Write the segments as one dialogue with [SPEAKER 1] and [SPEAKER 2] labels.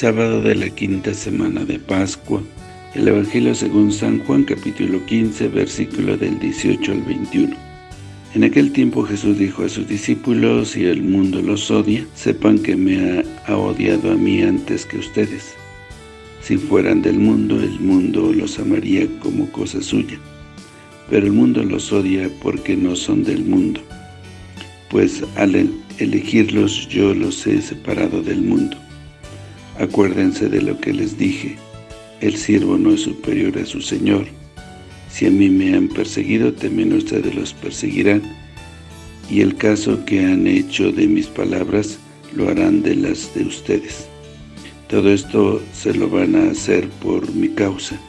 [SPEAKER 1] Sábado de la quinta semana de Pascua. El Evangelio según San Juan capítulo 15 versículo del 18 al 21. En aquel tiempo Jesús dijo a sus discípulos, si el mundo los odia, sepan que me ha, odiado a mí antes que ustedes. Si fueran del mundo, el mundo los amaría como cosa suya. Pero el mundo los odia porque no son del mundo. Pues al elegirlos yo los he separado del mundo. Acuérdense de lo que les dije, el siervo no es superior a su Señor. Si a mí me han perseguido, también ustedes los perseguirán. Y el caso que han hecho de mis palabras, lo harán de las de ustedes. Todo esto se lo van a hacer por mi causa,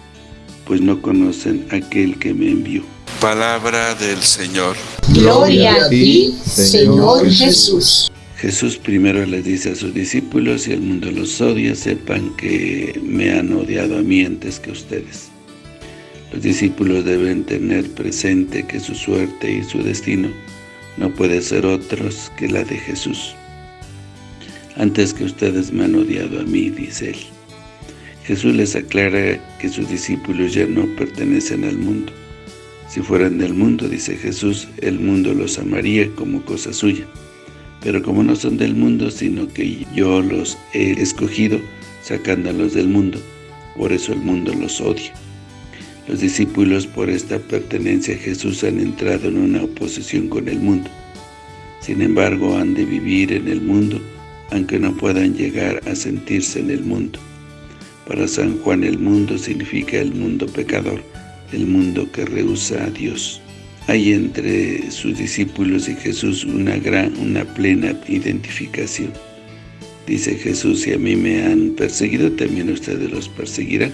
[SPEAKER 1] pues no conocen a aquel que me envió.
[SPEAKER 2] Palabra del Señor.
[SPEAKER 3] Gloria a ti, Señor Jesús.
[SPEAKER 1] Jesús primero les dice a sus discípulos, si el mundo los odia, sepan que me han odiado a mí antes que ustedes. Los discípulos deben tener presente que su suerte y su destino no puede ser otros que la de Jesús. Antes que ustedes me han odiado a mí, dice él. Jesús les aclara que sus discípulos ya no pertenecen al mundo. Si fueran del mundo, dice Jesús, el mundo los amaría como cosa suya pero como no son del mundo, sino que yo los he escogido, sacándolos del mundo, por eso el mundo los odia. Los discípulos por esta pertenencia a Jesús han entrado en una oposición con el mundo. Sin embargo, han de vivir en el mundo, aunque no puedan llegar a sentirse en el mundo. Para San Juan el mundo significa el mundo pecador, el mundo que rehúsa a Dios. Hay entre sus discípulos y Jesús una gran, una plena identificación. Dice Jesús, si a mí me han perseguido, también ustedes los perseguirán.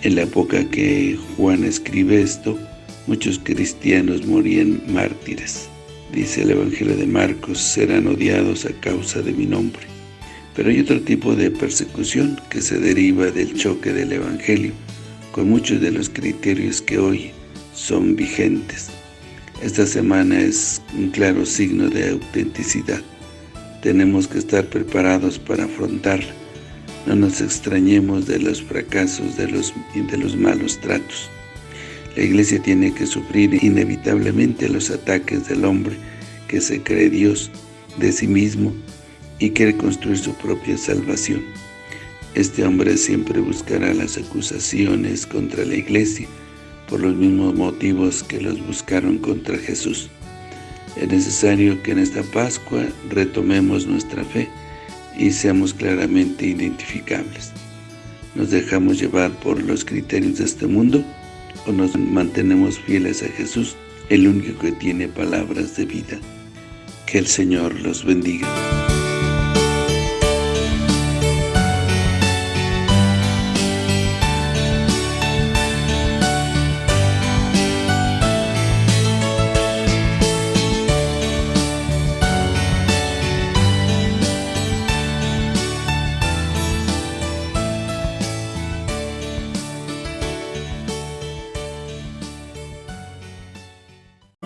[SPEAKER 1] En la época que Juan escribe esto, muchos cristianos morían mártires. Dice el Evangelio de Marcos, serán odiados a causa de mi nombre. Pero hay otro tipo de persecución que se deriva del choque del Evangelio, con muchos de los criterios que hoy son vigentes. Esta semana es un claro signo de autenticidad. Tenemos que estar preparados para afrontarla. No nos extrañemos de los fracasos de los, y de los malos tratos. La Iglesia tiene que sufrir inevitablemente los ataques del hombre que se cree Dios de sí mismo y quiere construir su propia salvación. Este hombre siempre buscará las acusaciones contra la Iglesia, por los mismos motivos que los buscaron contra Jesús. Es necesario que en esta Pascua retomemos nuestra fe y seamos claramente identificables. ¿Nos dejamos llevar por los criterios de este mundo o nos mantenemos fieles a Jesús, el único que tiene palabras de vida? Que el Señor los bendiga.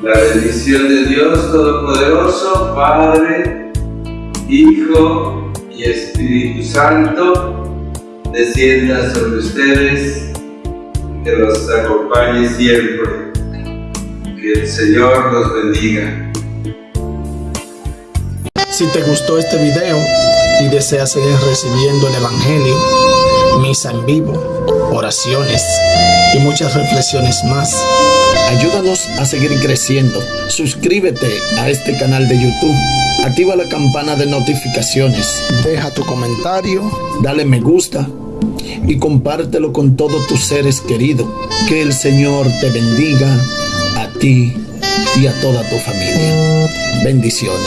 [SPEAKER 4] La bendición de Dios Todopoderoso, Padre, Hijo y Espíritu Santo, descienda sobre ustedes, que los acompañe siempre. Que el Señor los bendiga.
[SPEAKER 5] Si te gustó este video y deseas seguir recibiendo el Evangelio, misa en vivo, oraciones y muchas reflexiones más, Ayúdanos a seguir creciendo. Suscríbete a este canal de YouTube. Activa la campana de notificaciones. Deja tu comentario. Dale me gusta. Y compártelo con todos tus seres queridos. Que el Señor te bendiga a ti y a toda tu familia. Bendiciones.